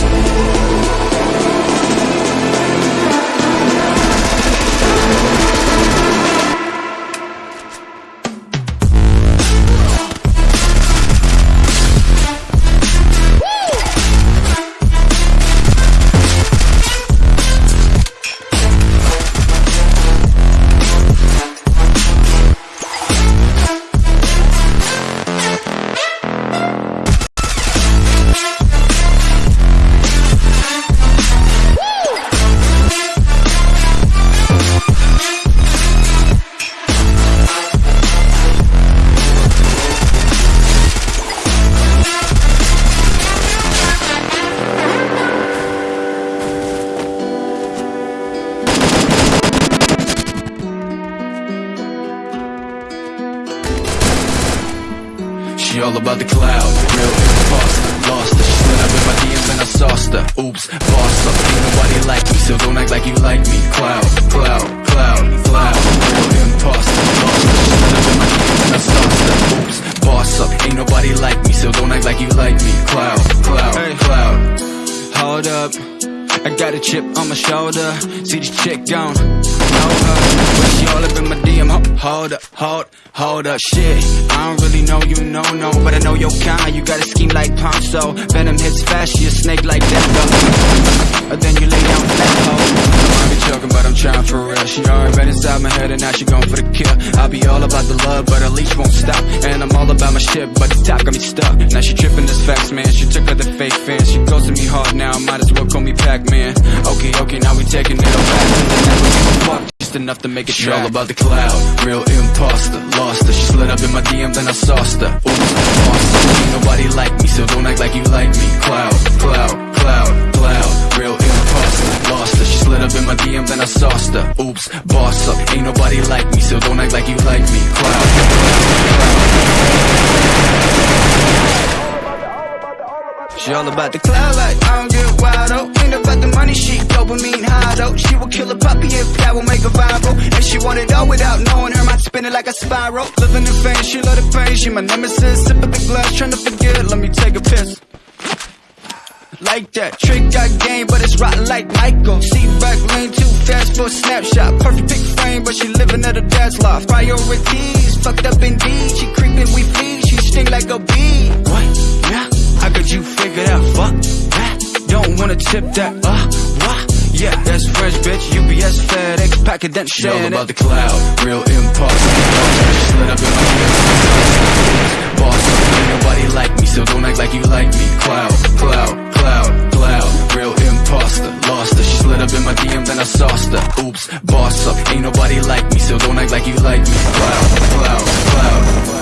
Good job. She all about the cloud, real imposter, lost her. She slid up in my DMs and I sauced her. Oops, boss up, ain't nobody like me, so don't act like you like me. Cloud, cloud, cloud, cloud, real imposter, got a chip on my shoulder. See this chick gone, know her, but she all up in my DM. Ho- Hold up, hold, hold up, shit. I don't really know you, no, no, but I know your kind. You got a scheme like Ponzi. Venom hits fast, she a snake like that, though. Then you lay down flat, ho. I be joking, but I'm trying for real. She already been inside my head, and now she going for the kill. I be all about the love, but her leash won't stop. And I'm all about my shit, but the top got me stuck. Now she tripping this facts, man. She took her the fake fans. She ghosted me hard now, might as well call me Pac-Man. Okay, okay, now we taking it all back. A just enough to make it She all about the cloud, real imposter, lost her. She slid up in my DM, then I sauced her. Oops, boss up, ain't nobody like me, so don't act like you like me. Cloud, cloud, cloud, cloud, real imposter, lost her. She slid up in my DM, then I sauced her. Oops, boss up, ain't nobody like me, so don't act like you like me. Cloud, Cloud, She all about the cloud like I don't get wild oh. Ain't about the money, she dopamine high though. She will kill a puppy if that will make a viral. And she want it all without knowing her mind spinning like a spiral. Living in fame, she love the pain. She my nemesis. Sip of the glass, trying to forget. Let me take a piss. Like that, trick got game, but it's rotten like Michael. Seat back lane too fast for a snapshot. Perfect pick frame, but she living at her dad's loft. Priorities, fucked up indeed. She creeping, we feed. She sting like a bee. What? Yeah. How could you tip that. Uh, what? Yeah, that's French bitch. UPS, FedEx, packet that She all shit. about the cloud, real imposter. She slid up in my DMs. Boss ain't nobody like me, so don't act like you like me. Cloud, cloud, cloud, cloud, real imposter. Lost her, she slid up in my DMs then I sauced her. Oops, boss up, ain't nobody like me, so don't act like you like me. Cloud, cloud, cloud,